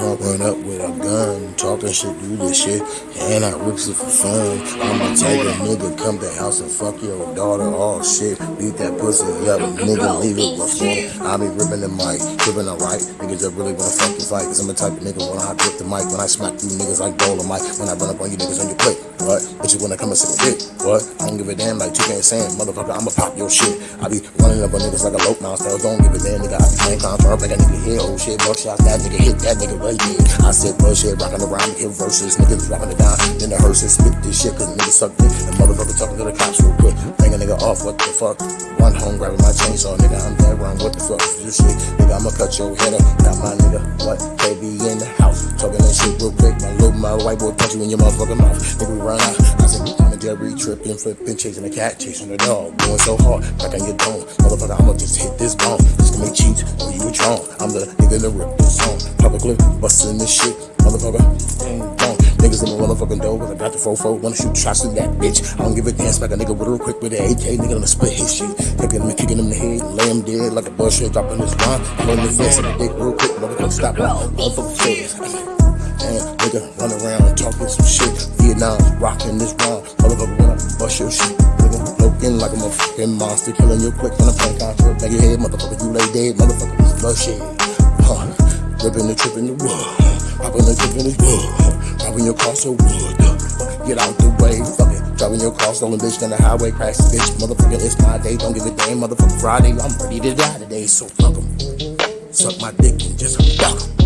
I'ma run up with a gun, talking shit, do this shit, and I rips it for fun. I'm the type of nigga come to house and fuck your daughter, all shit. Beat that pussy up, nigga, leave it before. I be ripping the mic, ripping the right. Niggas that really wanna fucking fight, cause I'm the type of nigga when I grip the mic, when I smack you niggas like Dolomite, when I run up on you niggas on your plate. What? Bitch, you wanna come and sit a dick? What? I don't give a damn like 2K saying, motherfucker, I'ma pop your shit. I be running up on niggas like a lope now, so don't give a damn, nigga. I be playing contract like a nigga here, oh shit, buckshots, that nigga hit that nigga right there. I said bullshit, rocking around, hit verses, niggas dropping it down, then the hearses spit this shit, cause niggas suck dick, and motherfucker talking to the cops real quick. Bang a nigga off, what the fuck? One home grabbing my chainsaw, nigga, I'm dead wrong, what the fuck is this shit? Nigga, I'ma cut your head up, got my nigga, what? KB in the that shit real quick, my little, my white boy punch you in your motherfucking mouth, nigga, we run out. I said, mm, I'm a Jerry tripping, flipping, chasing a cat, chasing a dog, going so hard, back on your dome. Motherfucker, I'ma just hit this bone, just make cheats, or you a drone. I'm the nigga that rip this song, publicly busting this shit, motherfucker, ain't gone. Niggas in the motherfucking door, cause I got the fofo, wanna shoot shots at that bitch. I don't give a damn, smack a nigga with real quick with an AK, nigga, gonna split his shit. Kicking him and kicking him in the head, lay him dead like a bullshit, dropping his rhyme. I'm on the dick real quick, motherfucker, stop. Motherfucker, face. Nigga run around talking some shit. Vietnam rocking this rhyme. Motherfucker wanna bust your shit. Nigga looking like a motherfucking monster. Killing you quick when I'm playing contract. Back your head, motherfucker, you lay dead. Motherfucker, this bloodshed. Huh. Ripping the trip in the wood. Popping the trip in the wood. Dropping your car so wood. Get out the way, fuck it. Driving your car, stolen bitch, down the highway, crash bitch. Motherfucker, it's my day. Don't give a damn. Motherfucker, Friday. I'm ready to die today, so fuck 'em. Suck my dick and just fuck 'em.